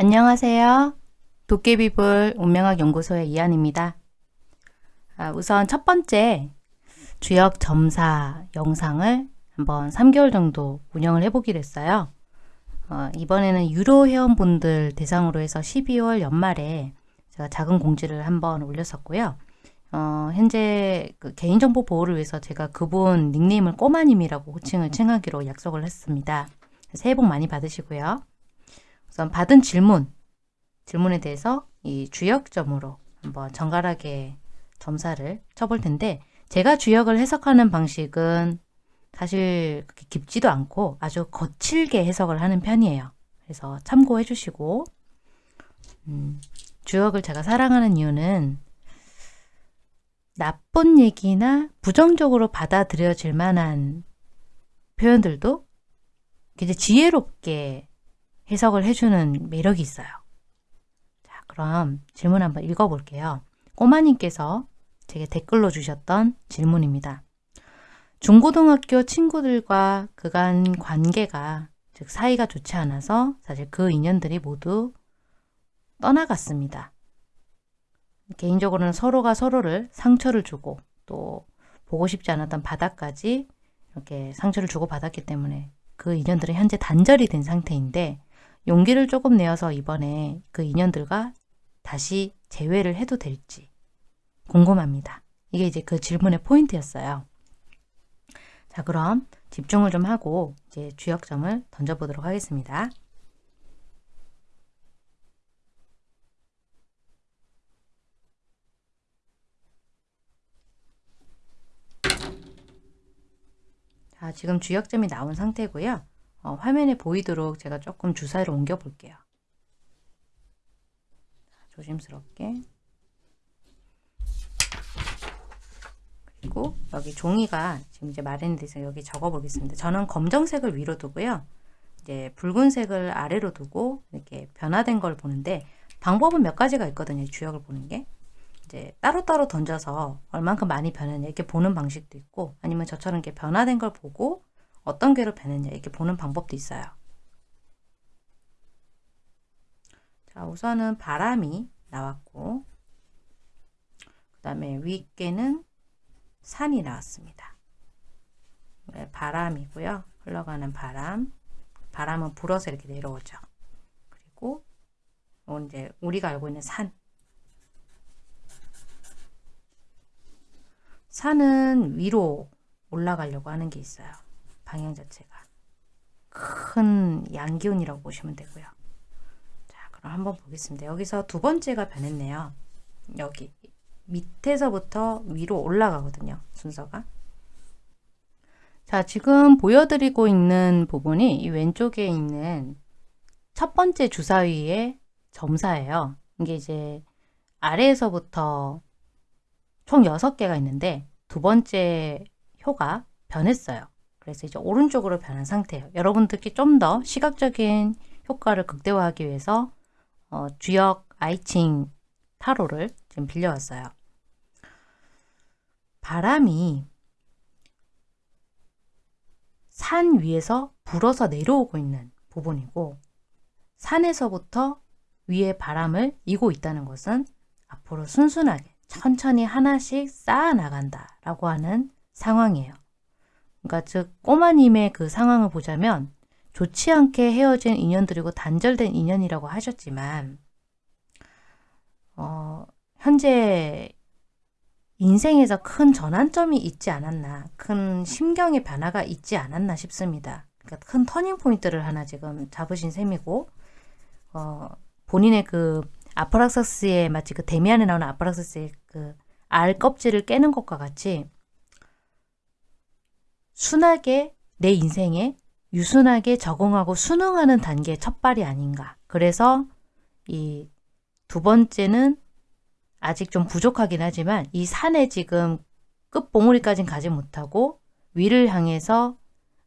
안녕하세요. 도깨비불 운명학 연구소의 이한입니다. 아, 우선 첫 번째 주역 점사 영상을 한번 3개월 정도 운영을 해보기로 했어요. 어, 이번에는 유로 회원분들 대상으로 해서 12월 연말에 제가 작은 공지를 한번 올렸었고요. 어, 현재 그 개인정보 보호를 위해서 제가 그분 닉네임을 꼬마님이라고 호칭을 칭하기로 약속을 했습니다. 새해 복 많이 받으시고요. 우선 받은 질문, 질문에 대해서 이 주역점으로 한번 정갈하게 점사를 쳐볼 텐데 제가 주역을 해석하는 방식은 사실 그렇게 깊지도 않고 아주 거칠게 해석을 하는 편이에요. 그래서 참고해 주시고 음, 주역을 제가 사랑하는 이유는 나쁜 얘기나 부정적으로 받아들여질 만한 표현들도 이제 지혜롭게 해석을 해주는 매력이 있어요. 자, 그럼 질문 한번 읽어볼게요. 꼬마님께서 제게 댓글로 주셨던 질문입니다. 중고등학교 친구들과 그간 관계가 즉 사이가 좋지 않아서 사실 그 인연들이 모두 떠나갔습니다. 개인적으로는 서로가 서로를 상처를 주고 또 보고 싶지 않았던 바닥까지 이렇게 상처를 주고 받았기 때문에 그 인연들은 현재 단절이 된 상태인데 용기를 조금 내어서 이번에 그 인연들과 다시 재회를 해도 될지 궁금합니다. 이게 이제 그 질문의 포인트였어요. 자 그럼 집중을 좀 하고 이제 주역점을 던져보도록 하겠습니다. 자 지금 주역점이 나온 상태고요. 어, 화면에 보이도록 제가 조금 주사위를 옮겨 볼게요. 조심스럽게 그리고 여기 종이가 지금 이제 마련이 돼서 여기 적어 보겠습니다. 저는 검정색을 위로 두고요. 이제 붉은색을 아래로 두고 이렇게 변화된 걸 보는데 방법은 몇 가지가 있거든요. 주역을 보는 게. 이제 따로따로 던져서 얼만큼 많이 변했냐 이렇게 보는 방식도 있고 아니면 저처럼 이렇게 변화된 걸 보고 어떤 변했냐 이렇게 보는 방법도 있어요. 자 우선은 바람이 나왔고 그 다음에 윗개는 산이 나왔습니다. 네, 바람이고요. 흘러가는 바람. 바람은 불어서 이렇게 내려오죠. 그리고 이제 우리가 알고 있는 산. 산은 위로 올라가려고 하는 게 있어요. 방향 자체가 큰 양기운이라고 보시면 되고요. 자, 그럼 한번 보겠습니다. 여기서 두 번째가 변했네요. 여기 밑에서부터 위로 올라가거든요. 순서가. 자, 지금 보여드리고 있는 부분이 이 왼쪽에 있는 첫 번째 주사위의 점사예요. 이게 이제 아래에서부터 총 6개가 있는데 두 번째 효가 변했어요. 그래서 이제 오른쪽으로 변한 상태예요. 여러분들께 좀 더 시각적인 효과를 극대화하기 위해서 어, 주역 아이칭 타로를 지금 빌려왔어요. 바람이 산 위에서 불어서 내려오고 있는 부분이고 산에서부터 위에 바람을 이고 있다는 것은 앞으로 순순하게 천천히 하나씩 쌓아 나간다 라고 하는 상황이에요. 그러니까 즉 꼬마님의 그 상황을 보자면 좋지 않게 헤어진 인연들이고 단절된 인연이라고 하셨지만 어, 현재 인생에서 큰 전환점이 있지 않았나 큰 심경의 변화가 있지 않았나 싶습니다. 그러니까 큰 터닝포인트를 하나 지금 잡으신 셈이고 어, 본인의 그 아프락사스의 마치 그 데미안에 나오는 아프락사스의 그 알 껍질을 깨는 것과 같이 순하게 내 인생에 유순하게 적응하고 순응하는 단계의 첫발이 아닌가. 그래서 이 두 번째는 아직 좀 부족하긴 하지만 이 산에 지금 끝봉우리까지는 가지 못하고 위를 향해서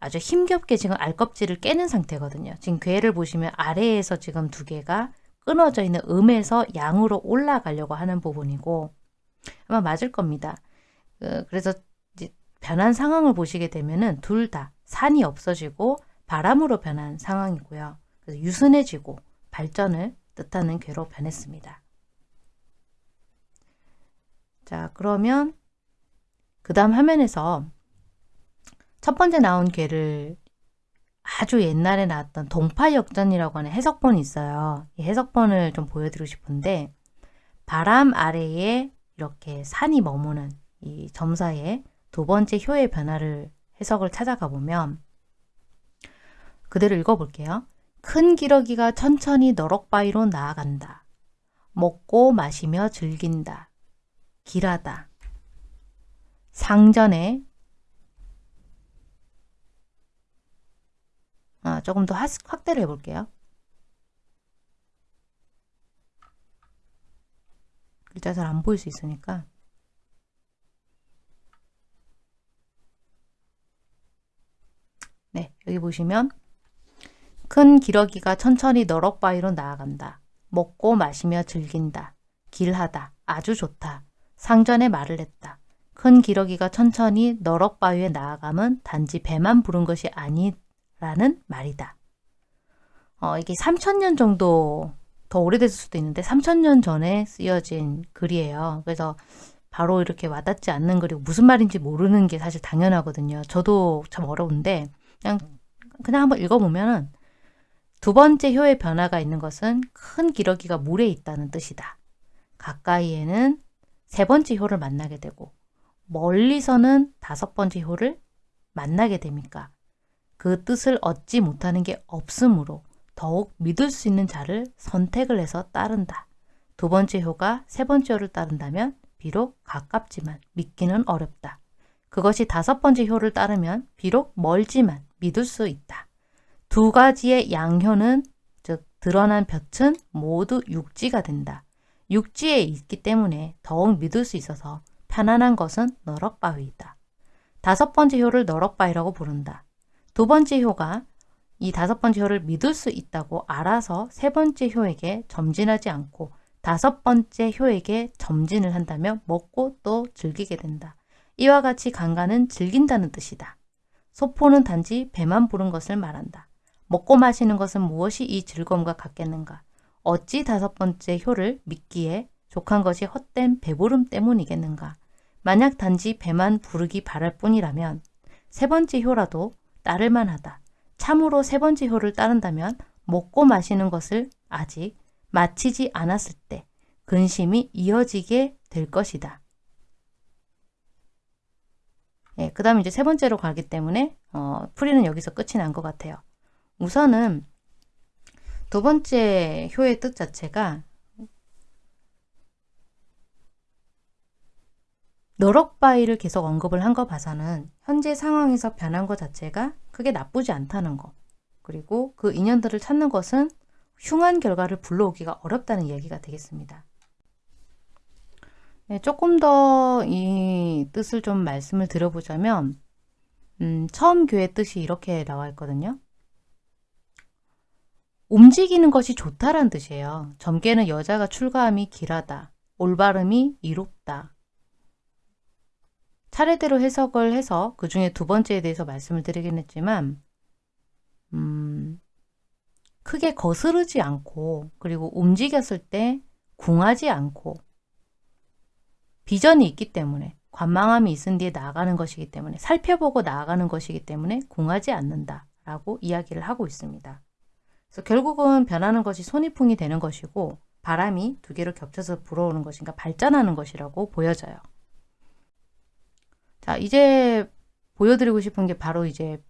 아주 힘겹게 지금 알껍질을 깨는 상태거든요. 지금 괴를 보시면 아래에서 지금 두 개가 끊어져 있는 음에서 양으로 올라가려고 하는 부분이고 아마 맞을 겁니다. 그, 그래서 변한 상황을 보시게 되면은 둘 다 산이 없어지고 바람으로 변한 상황이고요. 그래서 유순해지고 발전을 뜻하는 괴로 변했습니다. 자 그러면 그 다음 화면에서 첫 번째 나온 괴를 아주 옛날에 나왔던 동파역전이라고 하는 해석본이 있어요. 이 해석본을 좀 보여드리고 싶은데 바람 아래에 이렇게 산이 머무는 이 점사의 두 번째 효의 변화를 해석을 찾아가 보면 그대로 읽어볼게요. 큰 기러기가 천천히 너럭바위로 나아간다. 먹고 마시며 즐긴다. 길하다. 상전에 아, 조금 더 확대를 해볼게요. 글자 잘 안 보일 수 있으니까 네 여기 보시면 큰 기러기가 천천히 너럭바위로 나아간다. 먹고 마시며 즐긴다. 길하다. 아주 좋다. 상전에 말을 했다. 큰 기러기가 천천히 너럭바위에 나아감은 단지 배만 부른 것이 아니라는 말이다. 어, 이게 3천년 정도 더 오래됐을 수도 있는데 3천년 전에 쓰여진 글이에요. 그래서 바로 이렇게 와닿지 않는 글이고 무슨 말인지 모르는 게 사실 당연하거든요. 저도 참 어려운데 그냥 그냥 한번 읽어보면은 두 번째 효의 변화가 있는 것은 큰 기러기가 물에 있다는 뜻이다. 가까이에는 세 번째 효를 만나게 되고 멀리서는 다섯 번째 효를 만나게 됩니까? 그 뜻을 얻지 못하는 게 없으므로 더욱 믿을 수 있는 자를 선택을 해서 따른다. 두 번째 효가 세 번째 효를 따른다면 비록 가깝지만 믿기는 어렵다. 그것이 다섯 번째 효를 따르면 비록 멀지만 믿을 수 있다. 두 가지의 양효는 즉 드러난 볕은 모두 육지가 된다. 육지에 있기 때문에 더욱 믿을 수 있어서 편안한 것은 너럭바위이다. 다섯 번째 효를 너럭바위라고 부른다. 두 번째 효가 이 다섯 번째 효를 믿을 수 있다고 알아서 세 번째 효에게 점진하지 않고 다섯 번째 효에게 점진을 한다면 먹고 또 즐기게 된다. 이와 같이 강간은 즐긴다는 뜻이다. 소포는 단지 배만 부른 것을 말한다. 먹고 마시는 것은 무엇이 이 즐거움과 같겠는가? 어찌 다섯 번째 효를 믿기에 족한 것이 헛된 배부름 때문이겠는가? 만약 단지 배만 부르기 바랄 뿐이라면 세 번째 효라도 따를 만하다. 참으로 세 번째 효를 따른다면 먹고 마시는 것을 아직 마치지 않았을 때 근심이 이어지게 될 것이다. 예, 그 다음 이제 세 번째로 가기 때문에 어, 풀이는 여기서 끝이 난 것 같아요. 우선은 두 번째 효의 뜻 자체가 너럭바위를 계속 언급을 한 거 봐서는 현재 상황에서 변한 것 자체가 크게 나쁘지 않다는 거 그리고 그 인연들을 찾는 것은 흉한 결과를 불러오기가 어렵다는 이야기가 되겠습니다. 네, 조금 더 이 뜻을 좀 말씀을 드려보자면 음, 처음 교회 뜻이 이렇게 나와 있거든요. 움직이는 것이 좋다란 뜻이에요. 점괘는 여자가 출가함이 길하다. 올바름이 이롭다. 차례대로 해석을 해서 그 중에 두 번째에 대해서 말씀을 드리긴 했지만 음, 크게 거스르지 않고 그리고 움직였을 때 궁하지 않고 비전이 있기 때문에 관망함이 있은 뒤에 나아가는 것이기 때문에 살펴보고 나아가는 것이기 때문에 궁하지 않는다 라고 이야기를 하고 있습니다. 그래서 결국은 변하는 것이 손이풍이 되는 것이고 바람이 두 개로 겹쳐서 불어오는 것인가 발전하는 것이라고 보여져요. 자 이제 보여드리고 싶은 게 바로 이제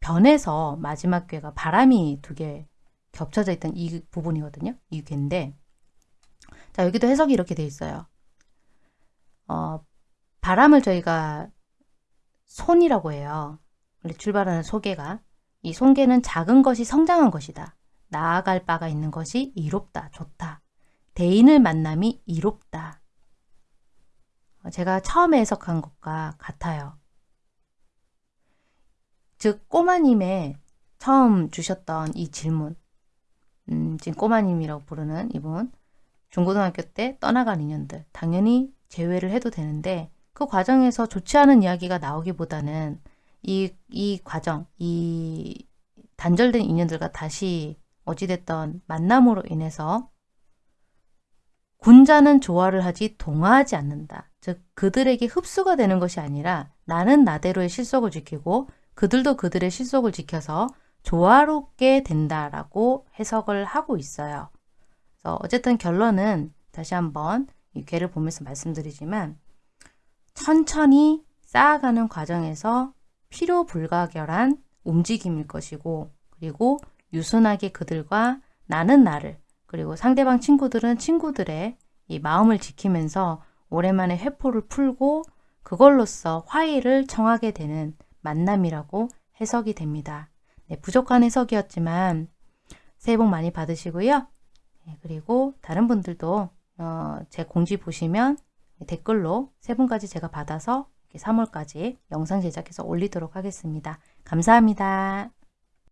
변에서 마지막 괴가 바람이 두 개 겹쳐져 있던 이 부분이거든요. 이 괴인데 자 여기도 해석이 이렇게 돼 있어요. 어, 바람을 저희가 손이라고 해요. 출발하는 소개가 이 손개는 작은 것이 성장한 것이다. 나아갈 바가 있는 것이 이롭다, 좋다. 대인을 만남이 이롭다. 어, 제가 처음에 해석한 것과 같아요. 즉 꼬마님의 처음 주셨던 이 질문 음, 지금 꼬마님이라고 부르는 이분 중고등학교 때 떠나간 인연들 당연히 제외를 해도 되는데 그 과정에서 좋지 않은 이야기가 나오기보다는 이, 이 과정, 이 단절된 인연들과 다시 어찌됐던 만남으로 인해서 군자는 조화를 하지 동화하지 않는다. 즉 그들에게 흡수가 되는 것이 아니라 나는 나대로의 실속을 지키고 그들도 그들의 실속을 지켜서 조화롭게 된다라고 해석을 하고 있어요. 그래서 어쨌든 결론은 다시 한번 이 괴를 보면서 말씀드리지만 천천히 쌓아가는 과정에서 필요 불가결한 움직임일 것이고 그리고 유순하게 그들과 나는 나를 그리고 상대방 친구들은 친구들의 이 마음을 지키면서 오랜만에 회포를 풀고 그걸로써 화해를 청하게 되는 만남이라고 해석이 됩니다. 네, 부족한 해석이었지만 새해 복 많이 받으시고요. 네, 그리고 다른 분들도 어, 제 공지 보시면 댓글로 세 분까지 제가 받아서 3월까지 영상 제작해서 올리도록 하겠습니다. 감사합니다.